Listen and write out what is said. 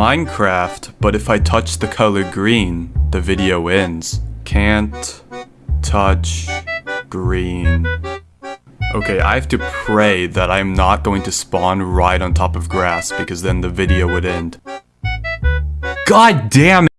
Minecraft, but if I touch the color green, the video ends. Can't touch green. Okay, I have to pray that I'm not going to spawn right on top of grass because then the video would end. God damn it!